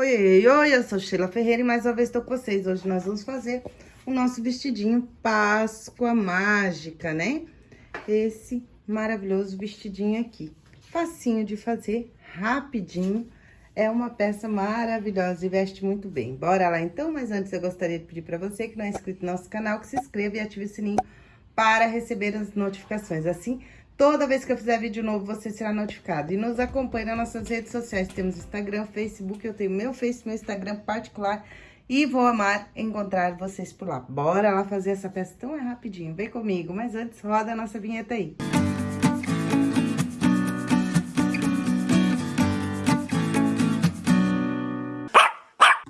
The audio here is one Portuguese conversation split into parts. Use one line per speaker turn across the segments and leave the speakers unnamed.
Oi, oi, oi, eu sou Sheila Ferreira e mais uma vez estou com vocês. Hoje nós vamos fazer o nosso vestidinho Páscoa Mágica, né? Esse maravilhoso vestidinho aqui. Facinho de fazer, rapidinho. É uma peça maravilhosa e veste muito bem. Bora lá então? Mas antes eu gostaria de pedir para você que não é inscrito no nosso canal, que se inscreva e ative o sininho para receber as notificações. Assim, Toda vez que eu fizer vídeo novo, você será notificado. E nos acompanhe nas nossas redes sociais. Temos Instagram, Facebook, eu tenho meu Face, meu Instagram particular. E vou amar encontrar vocês por lá. Bora lá fazer essa peça tão é rapidinho. Vem comigo. Mas antes, roda a nossa vinheta aí.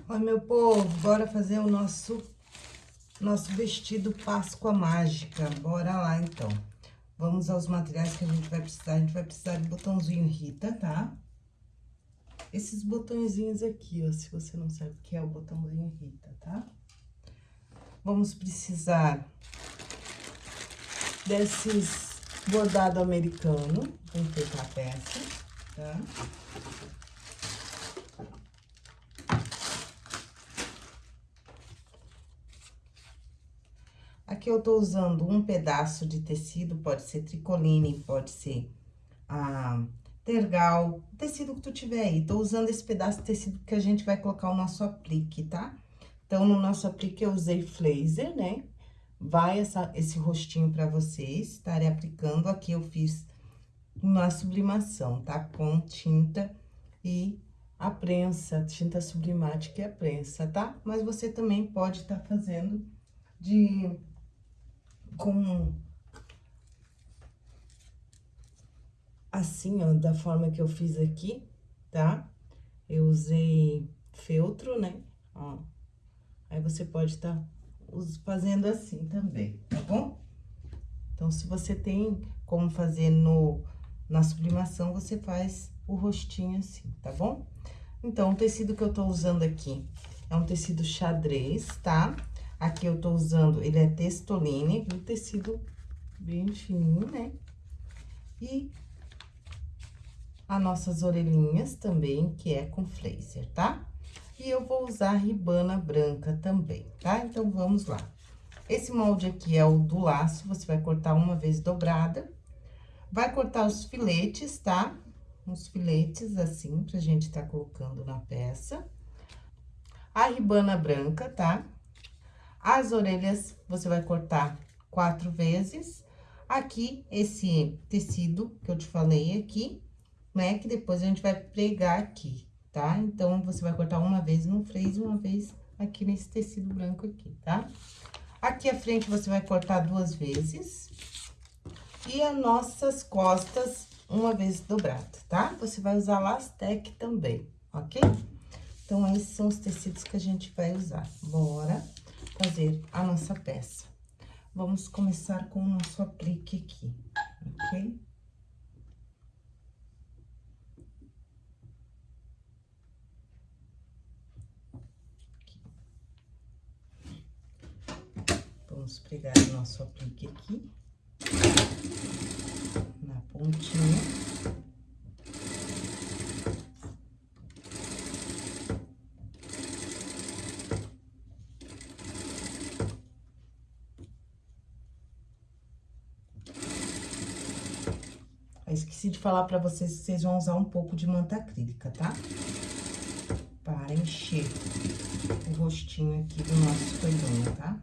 Oi, meu povo. Bora fazer o nosso, nosso vestido Páscoa Mágica. Bora lá, então. Vamos aos materiais que a gente vai precisar. A gente vai precisar de botãozinho Rita, tá? Esses botõezinhos aqui, ó, se você não sabe o que é o botãozinho Rita, tá? Vamos precisar desses bordado americano, pra enfeitar a peça, tá? Aqui eu tô usando um pedaço de tecido, pode ser tricoline, pode ser ah, tergal, tecido que tu tiver aí. Tô usando esse pedaço de tecido que a gente vai colocar o nosso aplique, tá? Então, no nosso aplique eu usei flazer, né? Vai essa, esse rostinho pra vocês estarem aplicando. Aqui eu fiz uma sublimação, tá? Com tinta e a prensa, tinta sublimática e a prensa, tá? Mas você também pode estar tá fazendo de com... Assim, ó, da forma que eu fiz aqui, tá? Eu usei feltro, né? Ó. Aí você pode estar tá fazendo assim também, tá bom? Então, se você tem como fazer no, na sublimação, você faz o rostinho assim, tá bom? Então, o tecido que eu tô usando aqui é um tecido xadrez, tá? Aqui eu tô usando, ele é textoline, um tecido bem fininho, né? E as nossas orelhinhas também, que é com flazer, tá? E eu vou usar ribana branca também, tá? Então, vamos lá. Esse molde aqui é o do laço, você vai cortar uma vez dobrada. Vai cortar os filetes, tá? Uns filetes assim, pra gente tá colocando na peça. A ribana branca, tá? As orelhas, você vai cortar quatro vezes. Aqui, esse tecido que eu te falei aqui, né? Que depois a gente vai pregar aqui, tá? Então, você vai cortar uma vez no freio e uma vez aqui nesse tecido branco aqui, tá? Aqui à frente, você vai cortar duas vezes. E as nossas costas, uma vez dobrada, tá? Você vai usar lastec também, ok? Então, esses são os tecidos que a gente vai usar. Bora fazer a nossa peça. Vamos começar com o nosso aplique aqui, ok? Vamos pregar o nosso aplique aqui, na pontinha. Eu esqueci de falar pra vocês que vocês vão usar um pouco de manta acrílica, tá? Para encher o rostinho aqui do nosso coelhinho, tá?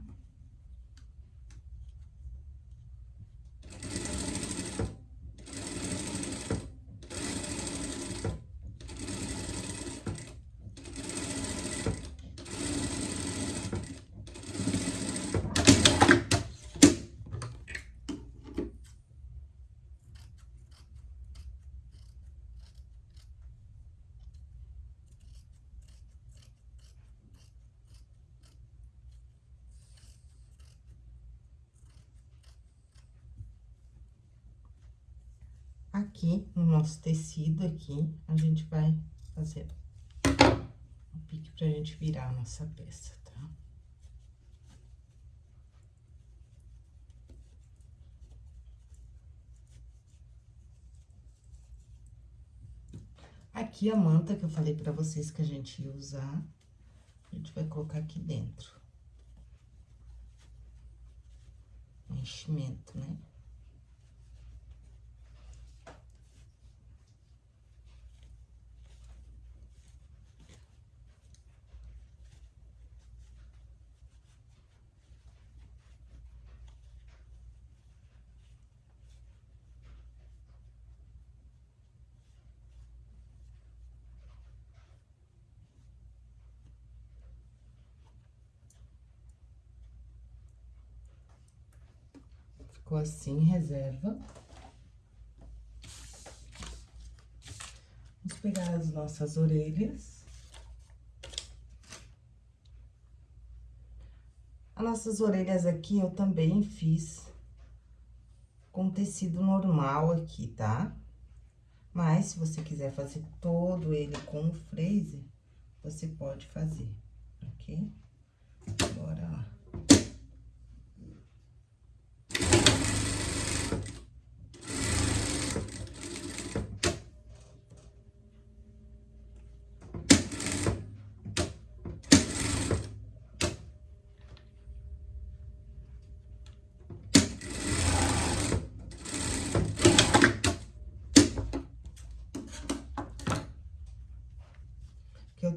aqui no nosso tecido aqui, a gente vai fazer um pique pra gente virar a nossa peça, tá? aqui a manta que eu falei pra vocês que a gente ia usar. A gente vai colocar aqui dentro. Enchimento, né? Ficou assim, reserva. Vamos pegar as nossas orelhas. As nossas orelhas aqui eu também fiz com tecido normal aqui, tá? Mas, se você quiser fazer todo ele com o freezer, você pode fazer, ok? Bora lá.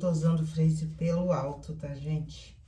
Tô usando freeze pelo alto, tá, gente?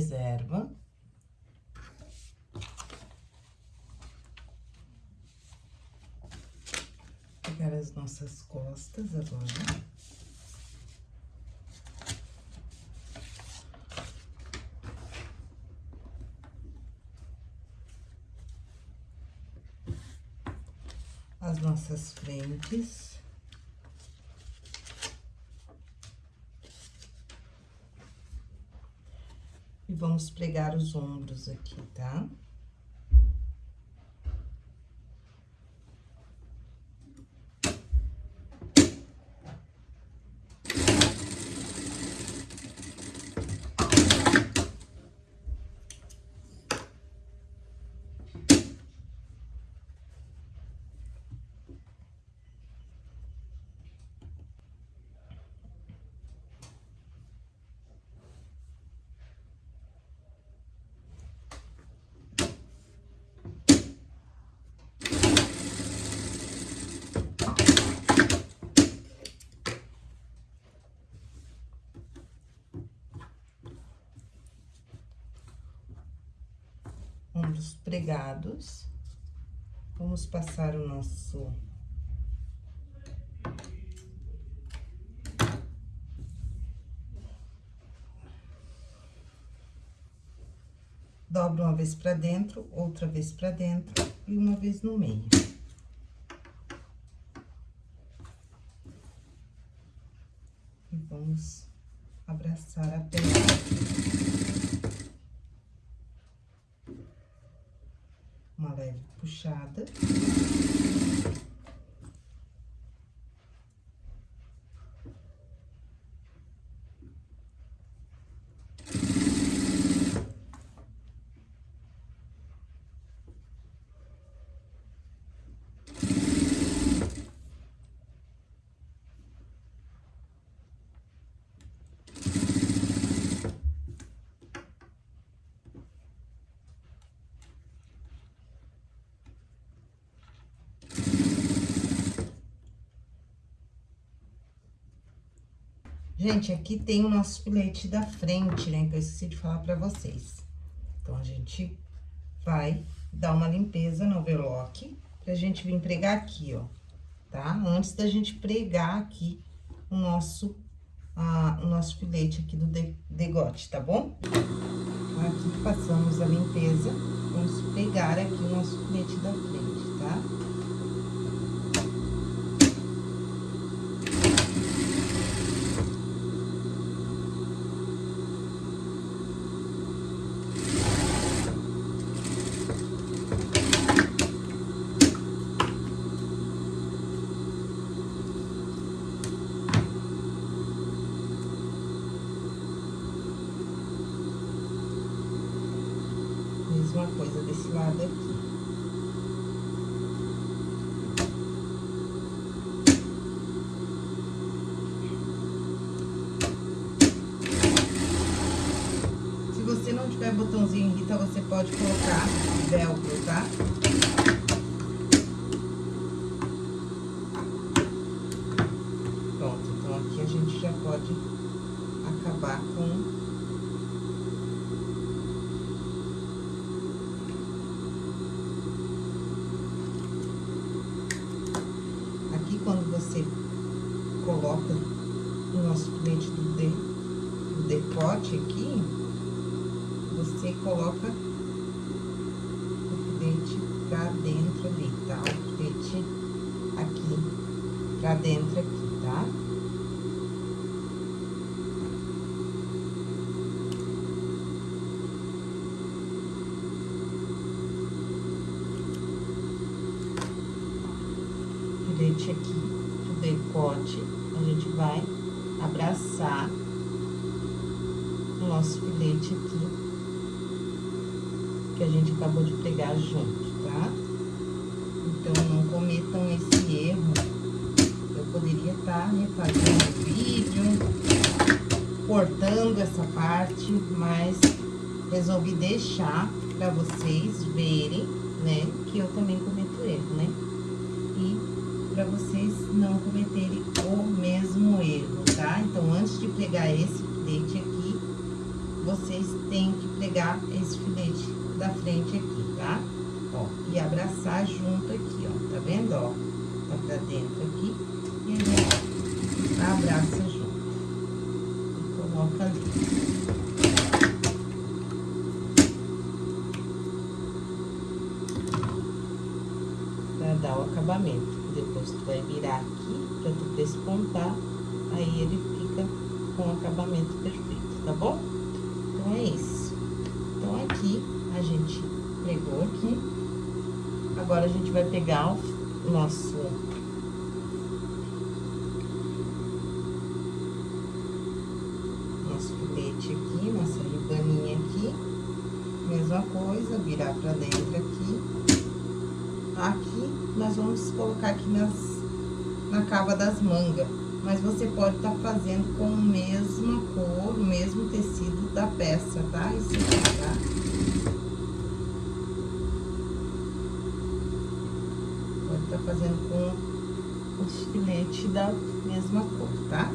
Reserva. Pegar as nossas costas agora. As nossas frentes. E vamos pregar os ombros aqui, tá? Ombros pregados. Vamos passar o nosso... Dobra uma vez pra dentro, outra vez pra dentro e uma vez no meio. Gente, aqui tem o nosso filete da frente, né? Que eu esqueci de falar pra vocês. Então, a gente vai dar uma limpeza no overlock pra gente vir pregar aqui, ó, tá? Antes da gente pregar aqui o nosso, o nosso filete aqui do degote, tá bom? Então, aqui passamos a limpeza, vamos pegar aqui o nosso filete da frente, tá? mesma coisa desse lado aqui. Se você não tiver botãozinho Rita, você pode colocar velcro, tá? Pronto, então aqui a gente já pode acabar com você coloca o nosso filete do, do decote aqui, você coloca pra dentro ali, tá? O filete aqui, pra dentro aqui, tá? Filete aqui decote, a gente vai abraçar o nosso filete aqui, que a gente acabou de pregar junto, tá? Então, não cometam esse erro. Eu poderia estar, tá, né, fazendo vídeo, essa parte, mas resolvi deixar pra vocês verem, né, que eu também cometo erro, né? E para vocês não cometerem o mesmo erro, tá? Então, antes de pregar esse filete aqui, vocês têm que pregar esse filete da frente aqui, tá? Ó, e abraçar junto aqui, ó, tá vendo, ó? Tá pra dentro aqui, e a gente abraça junto. Ali. Pra dar o acabamento depois tu vai virar aqui pra tu despontar, aí ele fica com o acabamento perfeito, tá bom? Então, é isso. Então, aqui, a gente pegou aqui, agora a gente vai pegar o. Nosso virar pra dentro aqui aqui, nós vamos colocar aqui nas, na cava das mangas. Mas você pode estar tá fazendo com a mesma cor, o mesmo tecido da peça, tá? Isso aqui, tá? Pode estar tá fazendo com o estilete da mesma cor, tá?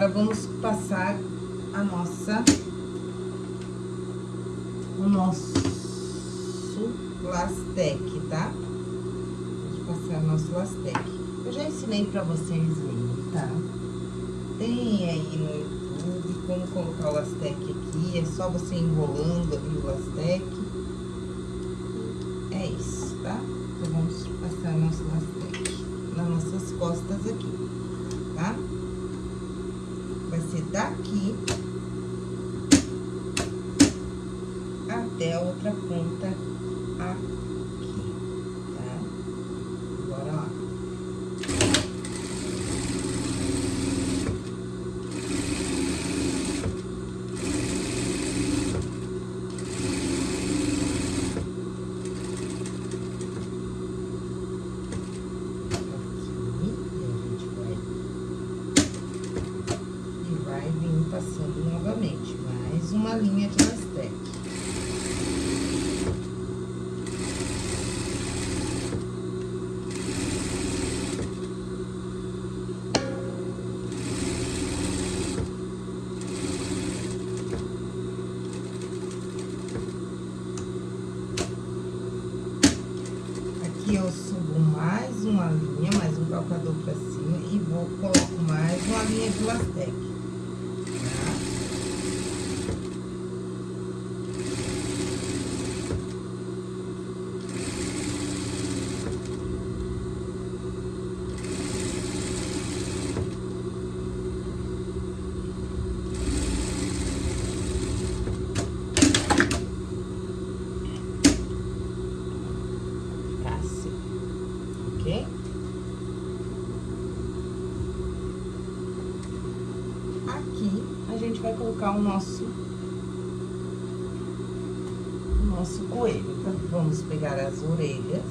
Agora, vamos passar a nossa... O nosso lastec, tá? Vamos passar o nosso lastec. Eu já ensinei pra vocês aí, tá? Tem aí no YouTube como colocar o lastec aqui, é só você enrolando ali gente vai colocar o nosso, o nosso coelho. Então, vamos pegar as orelhas.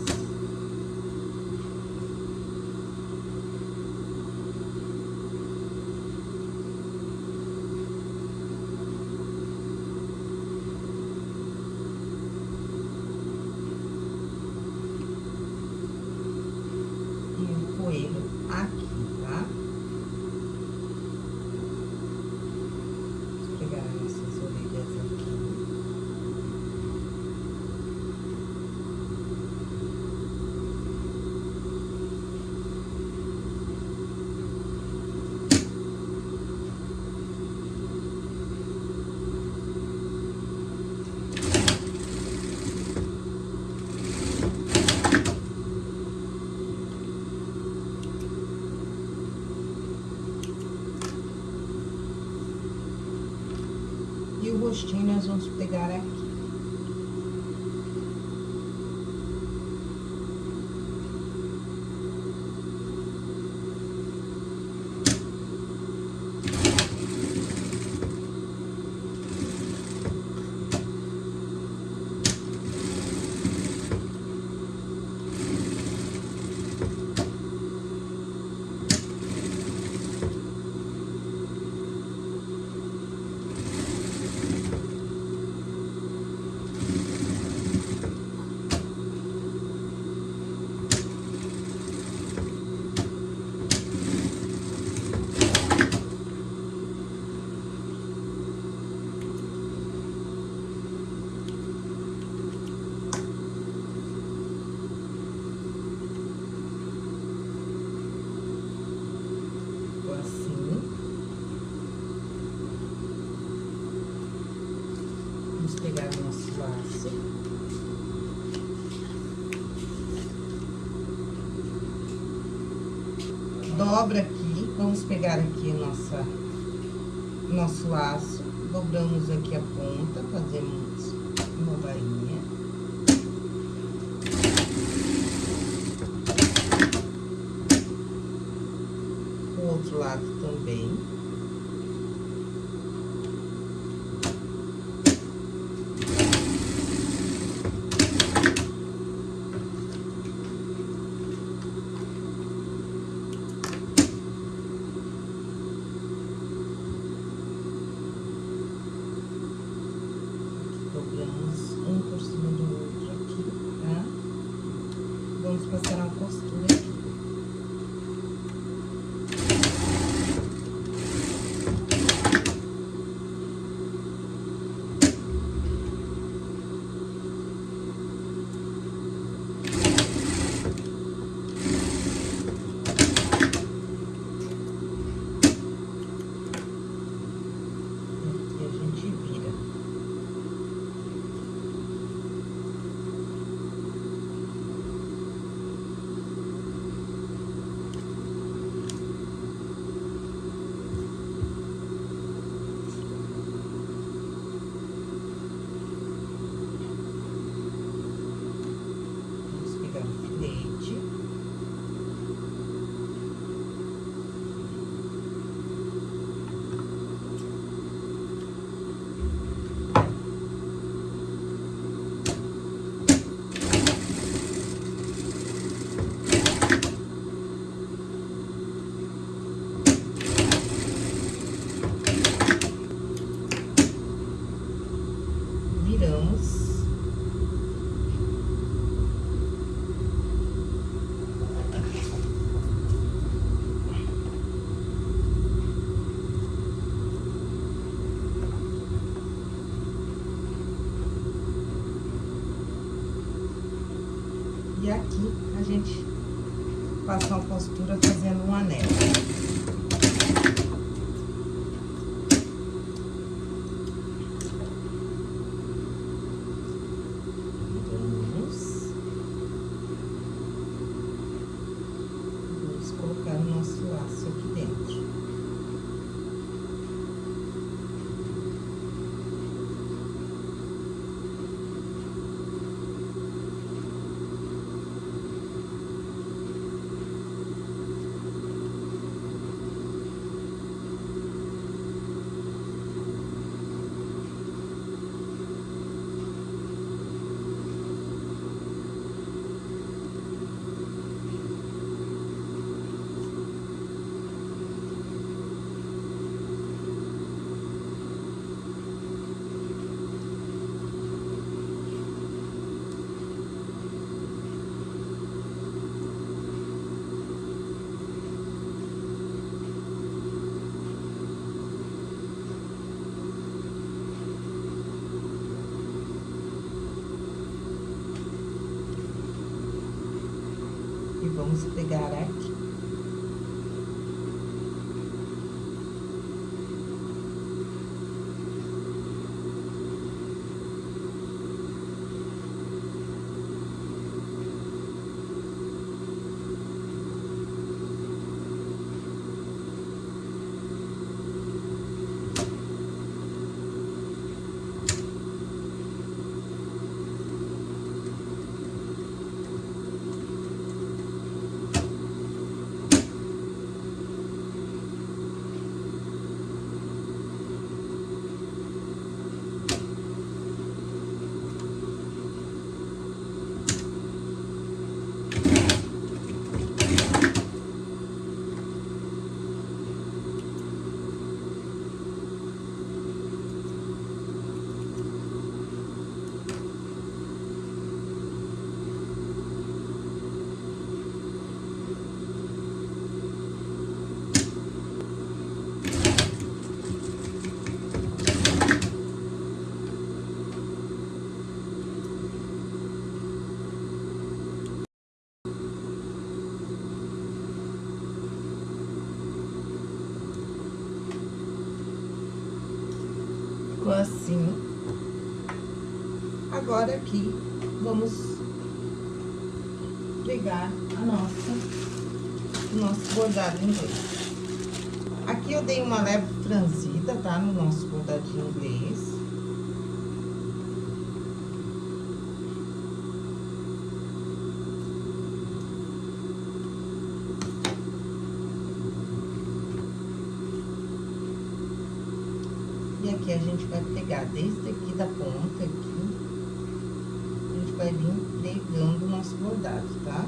dobra aqui, vamos pegar aqui nossa, nosso laço. E vamos pegar aqui. Ficou assim. Agora aqui, vamos pegar a nossa, o nosso bordado inglês. Aqui eu dei uma leve franzida, tá? No nosso bordadinho inglês. E aqui a gente vai pegar desde aqui da ponta aqui, vai vir nosso bordado, tá?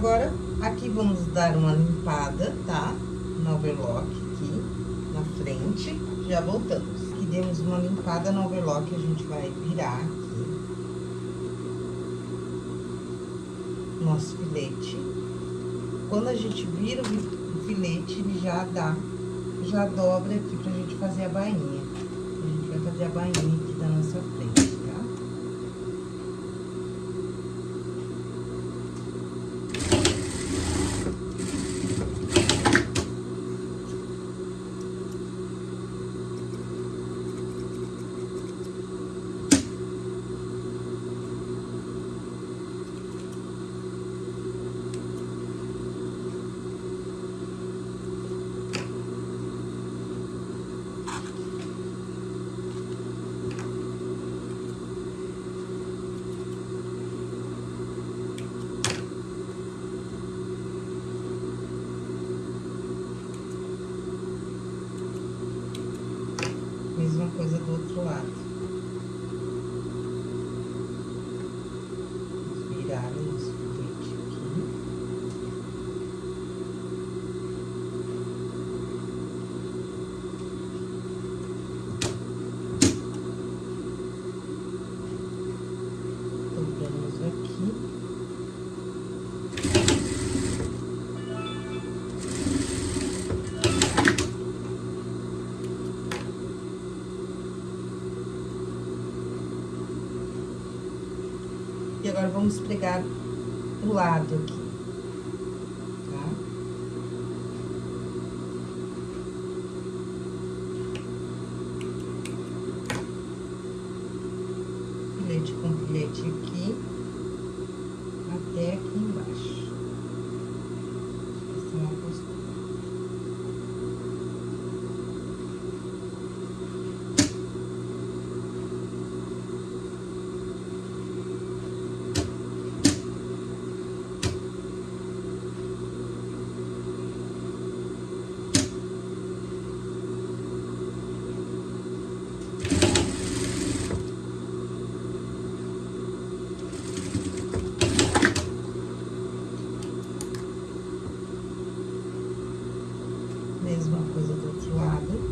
Agora, aqui vamos dar uma limpada, tá? No overlock aqui, na frente, já voltamos. Aqui demos uma limpada no overlock, a gente vai virar aqui. Nosso filete. Quando a gente vira o filete, ele já dá, já dobra aqui pra gente fazer a bainha. A gente vai fazer a bainha aqui da nossa frente, tá? Mesma coisa do outro lado. Vamos virar o nosso filete aqui. Dobramos aqui. E agora vamos pregar o lado aqui. Tá? Filete com filete aqui. Até aqui embaixo. Essa é uma postura. Mesma coisa do outro lado.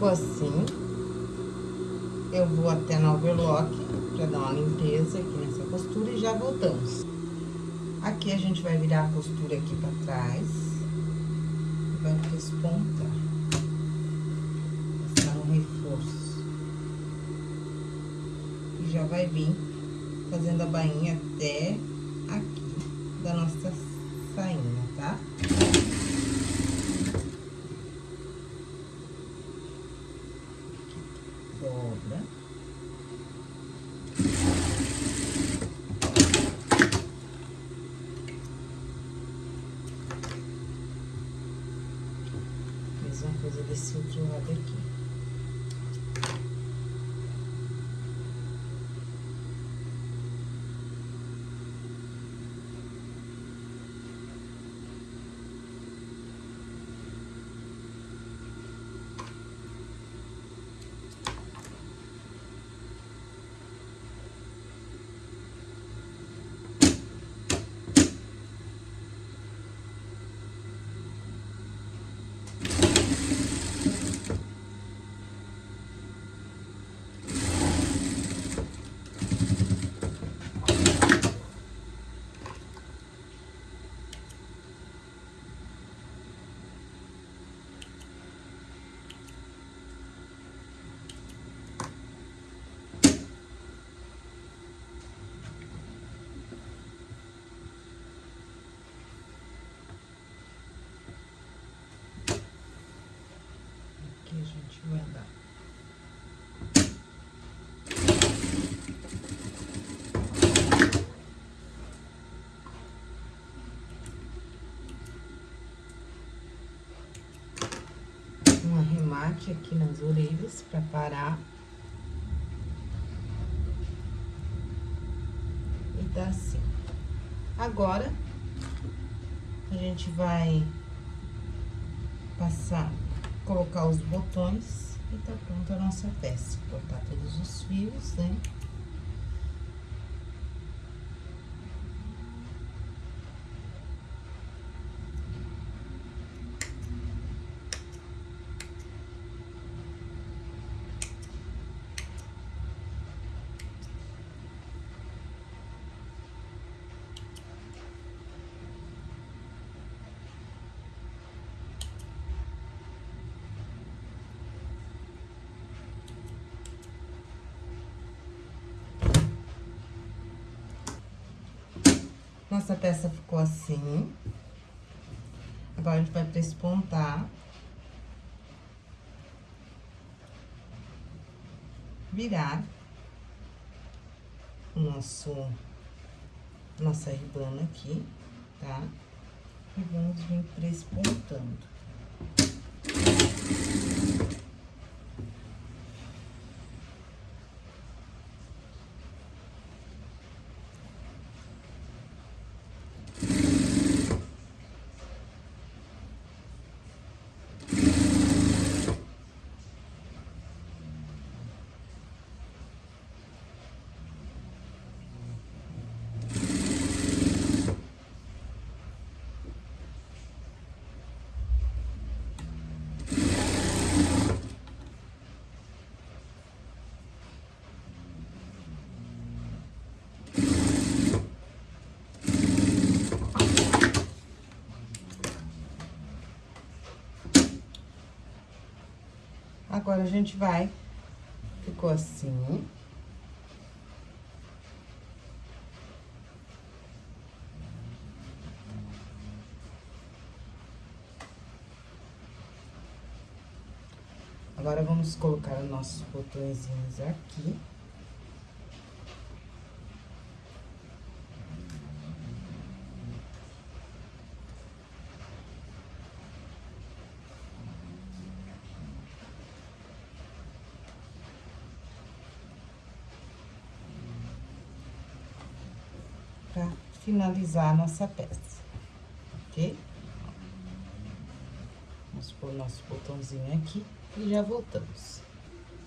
Ficou assim. Eu vou até no overlock pra dar uma limpeza aqui nessa costura e já voltamos. Aqui a gente vai virar a costura aqui pra trás. Vai despontar. Passar um reforço. E já vai vir fazendo a bainha até aqui da nossa sainha, tá? Dobra. Mesma coisa desse outro lado aqui. Andar. Um arremate aqui nas orelhas pra parar. E tá assim. Agora, a gente vai passar, colocar os botões e tá pronta a nossa peça. Cortar todos os fios, né? Nossa peça ficou assim. Agora, a gente vai prespontar. Virar o nosso, nossa ribana aqui, tá? E vamos vir prespontando. Agora, a gente vai... Ficou assim. Agora, vamos colocar os nossos botõezinhos aqui. pra finalizar a nossa peça, ok? Vamos pôr nosso botãozinho aqui e já voltamos.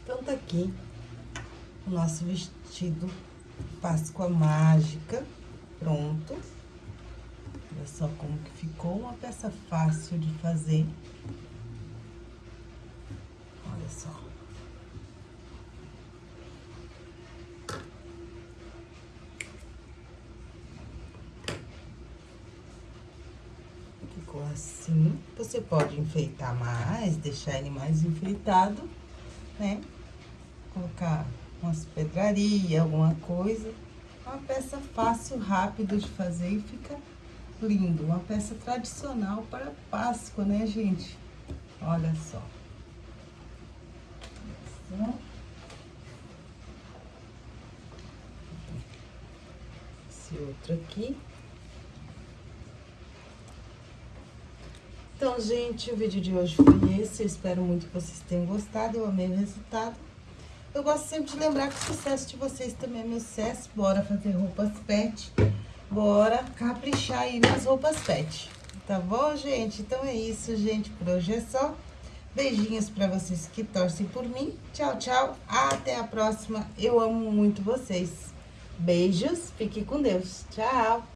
Então, tá aqui o nosso vestido Páscoa Mágica, pronto. Olha só como que ficou, uma peça fácil de fazer. Olha só. ficou assim. Você pode enfeitar mais, deixar ele mais enfeitado, né? Colocar umas pedrarias, alguma coisa. Uma peça fácil, rápido de fazer e fica lindo. Uma peça tradicional para Páscoa, né, gente? Olha só. Esse outro aqui. Então, gente, o vídeo de hoje foi esse. Eu espero muito que vocês tenham gostado. Eu amei o resultado. Eu gosto sempre de lembrar que o sucesso de vocês também é meu sucesso. Bora fazer roupas pet. Bora caprichar aí nas roupas pet. Tá bom, gente? Então é isso, gente. Por hoje é só. Beijinhos pra vocês que torcem por mim. Tchau, tchau. Até a próxima. Eu amo muito vocês. Beijos. Fique com Deus. Tchau.